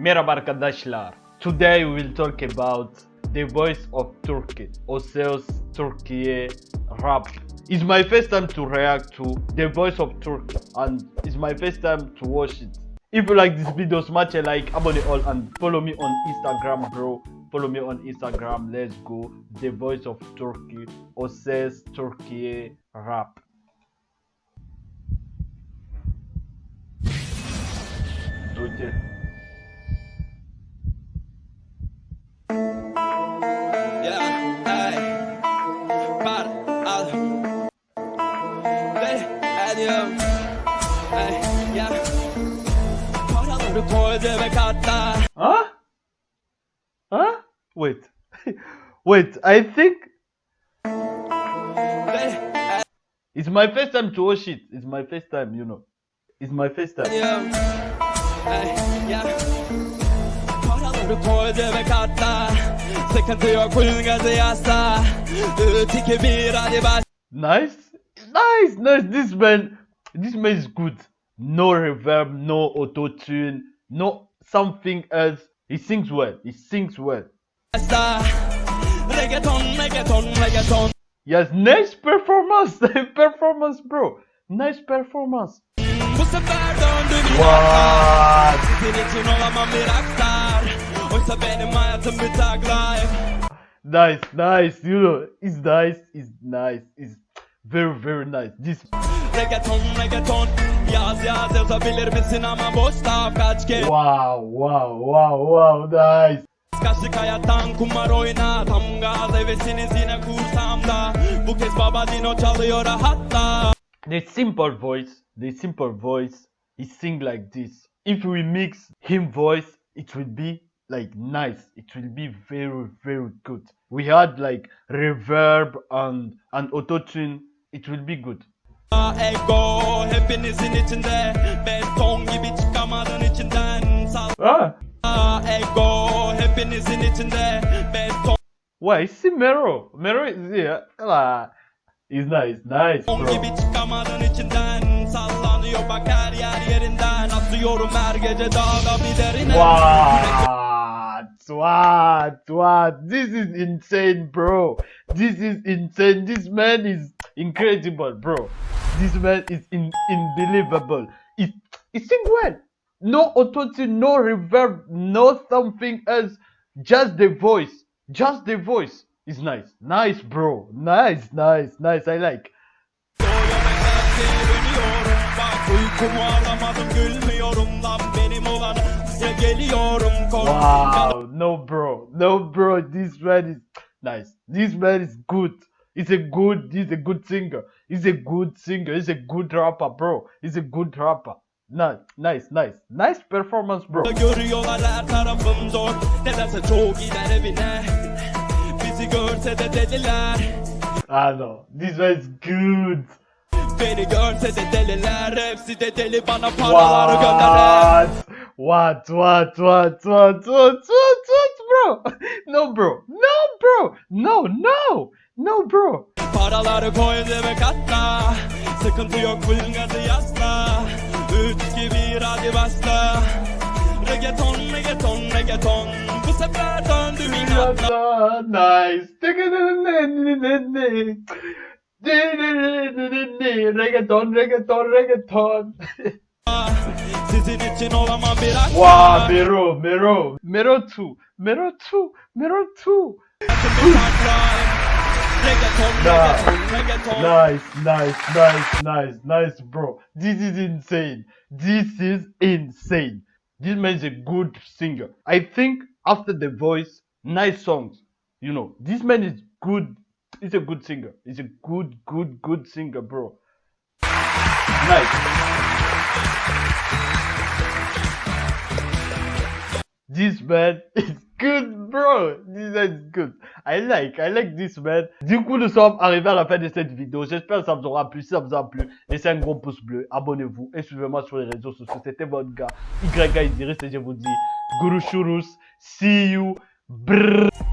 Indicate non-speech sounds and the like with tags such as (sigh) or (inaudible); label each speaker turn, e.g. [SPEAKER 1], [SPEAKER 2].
[SPEAKER 1] Merhaba arkadaşlar. Today we will talk about the voice of Turkey. O Ses Türkiye rap. It's my first time to react to the voice of Turkey and it's my first time to watch it. If you like this video, smash a like, abone all and follow me on Instagram bro. Follow me on Instagram. Let's go. The voice of Turkey. O Ses Türkiye rap. Okay.
[SPEAKER 2] Katla.
[SPEAKER 1] Huh? Huh? Wait. (laughs) Wait, I think it's my first time to watch it. It's my first time, you know. It's my first time.
[SPEAKER 2] Ediyorum, ay, yeah. Paraları koy cebe katla. Sıkıntı yok full gazı yasla. Üç, iki, bir, hadi baş.
[SPEAKER 1] Nice. Nice, nice. This man this man is good. No reverb, no auto tune, no something else. He sings well. He sings well.
[SPEAKER 2] Reggaeton, reggaeton, reggaeton.
[SPEAKER 1] Yes, nice performance. (laughs) performance, bro. Nice performance.
[SPEAKER 2] Bu sefer döndüm
[SPEAKER 1] What?
[SPEAKER 2] Sizin için olamam bir rockstar Oysa benim hayatım bir tag life
[SPEAKER 1] Nice, nice. You know, it's nice. It's nice. It's very, very nice. This
[SPEAKER 2] Reggaeton reggaeton Yaz yaz yazabilir misin ama boş laf kaç kez
[SPEAKER 1] wow, wow, wow, wow, nice.
[SPEAKER 2] Kaçtık hayattan kumar oyna Tam gaz hevesiniz yine kursam da Bu kez baba dino çalıyor hatta
[SPEAKER 1] The simple voice, the simple voice, he sing like this. If we mix him voice, it will be like nice. It will be very, very good. We had like reverb and and auto tune. It will be good.
[SPEAKER 2] Ego hepinizin içinde Beton gibi çıkamadın içinden
[SPEAKER 1] Ah,
[SPEAKER 2] ego hepinizin içinde Beton
[SPEAKER 1] why? See Mero. Mero is here. Ah, he's nice, nice, bro.
[SPEAKER 2] gibi çıkamadın içinden Sallanıyor bak her yer yerinden Atıyorum her gece dağda bir derine
[SPEAKER 1] What? What? What? This is insane, bro. This is insane. This man is incredible, bro. This man is in, unbelievable. It it sing well. No auto no reverb, no something else. Just the voice. Just the voice. Is nice. Nice, bro. Nice, nice, nice. I like.
[SPEAKER 2] Geliyorum
[SPEAKER 1] Wow, no bro, no bro. This man is nice. This man is good. He's a good. He's a good singer. He's a good singer. He's a good rapper, bro. He's a good rapper. Nice, nice, nice, nice performance, bro.
[SPEAKER 2] Görüyorlar her tarafım zor Nedense çoğu gider evine Bizi görse de dediler
[SPEAKER 1] I know this man is good.
[SPEAKER 2] Beni görse de deliler Hepsi de deli bana paraları gönderir
[SPEAKER 1] What? What? What? What? What? What? What? Bro? (laughs) No, bro. No, bro. No, no, no, bro.
[SPEAKER 2] Paraları koy cebe katla Sıkıntı yok full gazı yasla Üç, iki, bir hadi başla Reggaeton, reggaeton, reggaeton Bu sefer döndüm inatla
[SPEAKER 1] Nice. Reggaeton, reggaeton, reggaeton.
[SPEAKER 2] Sizin için olamam bir akla
[SPEAKER 1] Wow, Mero, Mero, Mero 2, Mero 2, Mero 2.
[SPEAKER 2] Reggaeton, reggaeton, reggaeton
[SPEAKER 1] Nice, nice, nice, nice, nice, bro. This is insane. This is insane. This man is a good singer. I think after the voice, nice songs. You know, this man is good. He's a good singer. He's a good, good, good singer, bro. Nice. This man is good, bro. This man is good. I like, I like this man. Du coup, nous sommes arrivés à la fin de cette vidéo. J'espère que ça vous aura plu. Si ça vous a plu, laissez un gros pouce bleu, abonnez-vous et suivez-moi sur les réseaux sociaux. C'était votre gars, YK Idiris, et je vous dis, Guru Shurus, see you. Brrr.